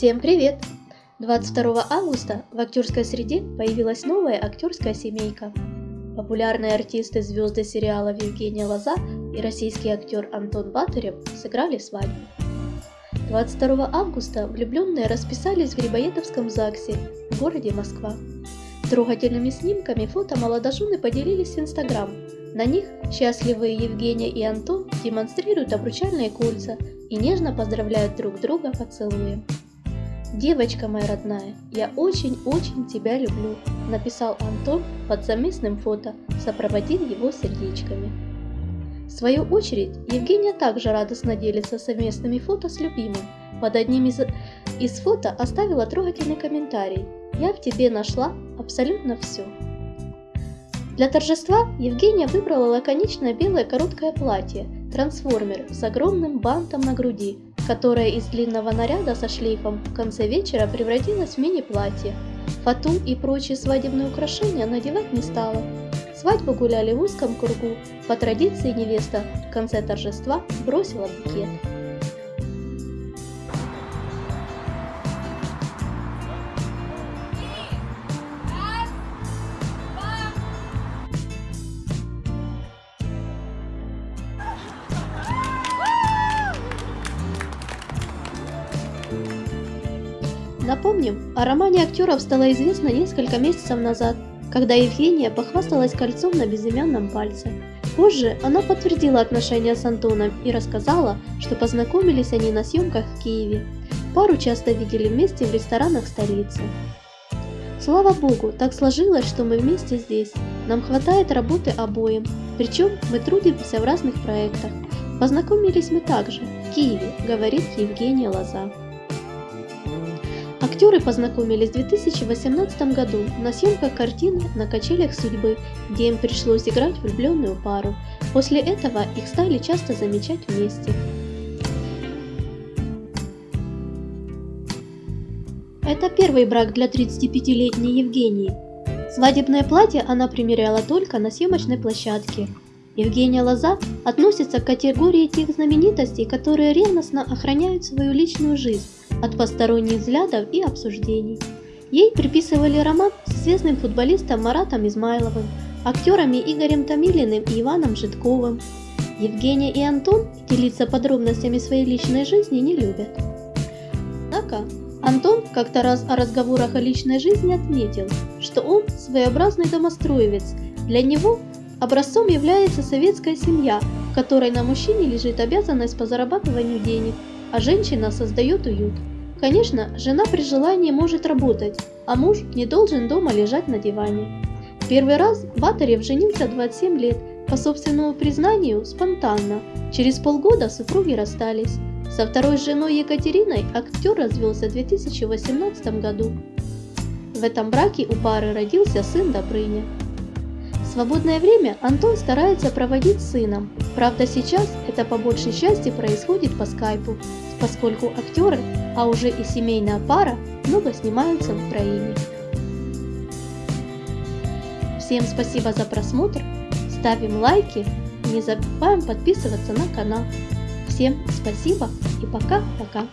Всем привет! 22 августа в актерской среде появилась новая актерская семейка. Популярные артисты звезды сериалов Евгения Лоза и российский актер Антон Батырев сыграли свадьбу. 22 августа влюбленные расписались в Грибоедовском ЗАГСе в городе Москва. Трогательными снимками фото молодожены поделились в Инстаграм. На них счастливые Евгения и Антон демонстрируют обручальные кольца и нежно поздравляют друг друга поцелуем. «Девочка моя родная, я очень-очень тебя люблю», написал Антон под совместным фото, сопроводив его сердечками. В свою очередь, Евгения также радостно делится совместными фото с любимым. Под одним из, из фото оставила трогательный комментарий «Я в тебе нашла абсолютно все». Для торжества Евгения выбрала лаконичное белое короткое платье «Трансформер» с огромным бантом на груди, которое из длинного наряда со шлейфом в конце вечера превратилось в мини-платье. Фату и прочие свадебные украшения надевать не стала. Свадьбу гуляли в узком кругу. По традиции невеста в конце торжества бросила букет. Напомним, о романе актеров стало известно несколько месяцев назад, когда Евгения похвасталась кольцом на безымянном пальце. Позже она подтвердила отношения с Антоном и рассказала, что познакомились они на съемках в Киеве. Пару часто видели вместе в ресторанах столицы. Слава богу, так сложилось, что мы вместе здесь. Нам хватает работы обоим, причем мы трудимся в разных проектах. Познакомились мы также, в Киеве, говорит Евгения Лоза. Актеры познакомились в 2018 году на съемках картины «На качелях судьбы», где им пришлось играть влюбленную пару. После этого их стали часто замечать вместе. Это первый брак для 35-летней Евгении. Свадебное платье она примеряла только на съемочной площадке. Евгения Лоза относится к категории тех знаменитостей, которые ревностно охраняют свою личную жизнь от посторонних взглядов и обсуждений. Ей приписывали роман с известным футболистом Маратом Измайловым, актерами Игорем Томилиным и Иваном Житковым. Евгения и Антон делиться подробностями своей личной жизни не любят. Однако, Антон как-то раз о разговорах о личной жизни отметил, что он своеобразный домостроевец. Для него образцом является советская семья, в которой на мужчине лежит обязанность по зарабатыванию денег, а женщина создает уют. Конечно, жена при желании может работать, а муж не должен дома лежать на диване. Первый раз Батарев женился 27 лет, по собственному признанию, спонтанно. Через полгода супруги расстались. Со второй женой Екатериной актер развелся в 2018 году. В этом браке у пары родился сын Добрыня. Свободное время Антон старается проводить с сыном, правда сейчас это по большей части происходит по скайпу, поскольку актеры а уже и семейная пара много снимаются в Украине. Всем спасибо за просмотр, ставим лайки, не забываем подписываться на канал. Всем спасибо и пока-пока.